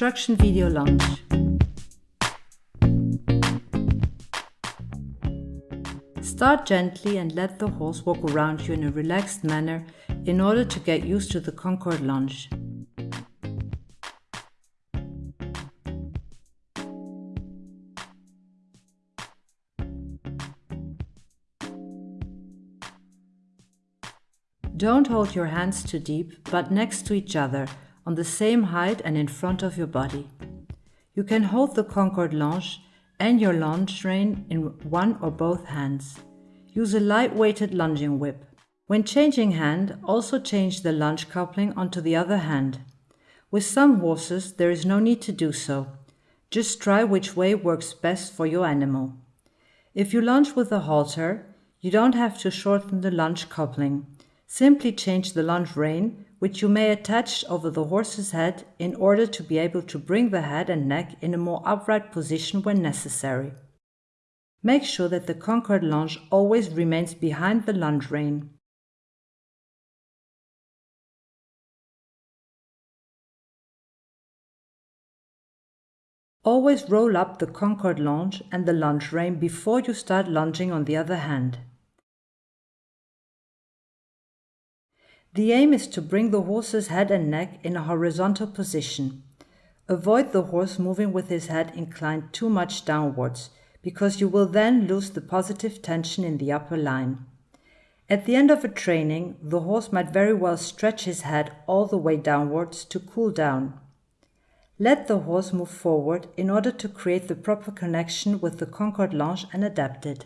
Instruction video lunge. Start gently and let the horse walk around you in a relaxed manner in order to get used to the Concord lunge. Don't hold your hands too deep, but next to each other, on the same height and in front of your body. You can hold the Concord lunge and your lunge rein in one or both hands. Use a light-weighted lunging whip. When changing hand, also change the lunge coupling onto the other hand. With some horses, there is no need to do so. Just try which way works best for your animal. If you lunge with a halter, you don't have to shorten the lunge coupling. Simply change the lunge rein, which you may attach over the horse's head in order to be able to bring the head and neck in a more upright position when necessary. Make sure that the Concord lunge always remains behind the lunge rein. Always roll up the Concord lunge and the lunge rein before you start lunging on the other hand. The aim is to bring the horse's head and neck in a horizontal position. Avoid the horse moving with his head inclined too much downwards, because you will then lose the positive tension in the upper line. At the end of a training, the horse might very well stretch his head all the way downwards to cool down. Let the horse move forward in order to create the proper connection with the Concord lunge and adapt it.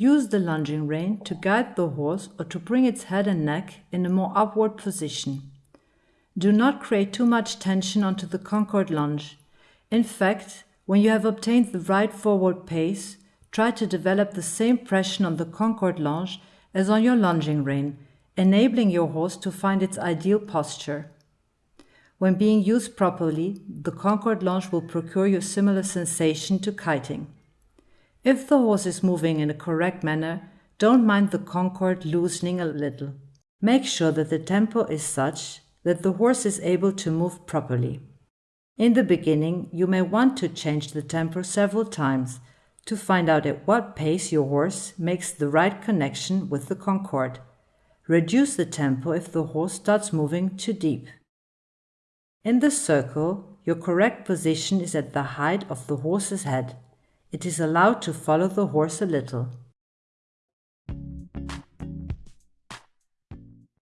Use the lunging rein to guide the horse or to bring its head and neck in a more upward position. Do not create too much tension onto the Concord lunge. In fact, when you have obtained the right forward pace, try to develop the same pressure on the Concord lunge as on your lunging rein, enabling your horse to find its ideal posture. When being used properly, the Concord lunge will procure you similar sensation to kiting. If the horse is moving in a correct manner, don't mind the concord loosening a little. Make sure that the tempo is such that the horse is able to move properly. In the beginning, you may want to change the tempo several times to find out at what pace your horse makes the right connection with the concord. Reduce the tempo if the horse starts moving too deep. In the circle, your correct position is at the height of the horse's head. It is allowed to follow the horse a little.